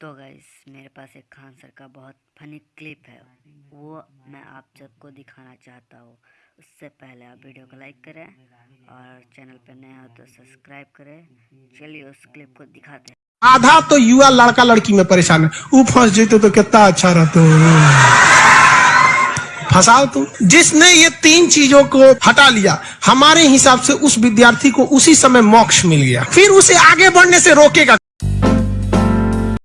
तो गाइस मेरे पास एक खान सर का बहुत फनी क्लिप है। वो मैं आप सबको दिखाना चाहता हूँ। उससे पहले आप वीडियो को लाइक करें और चैनल पर नए हो तो सब्सक्राइब करें। चलिए उस क्लिप को दिखाते हैं। आधा तो युवा लड़का लड़की में परेशान है। वो फंस जेते तो, तो कितना अच्छा रहता फंसाओ तुम जिसने ये तीन चीज़ों को हटा लिया, हमारे हिसाब से उस विद्यार्थी को उसी समय मोक्ष मिल गया। फिर उसे आगे बढ़ने से रोकेगा।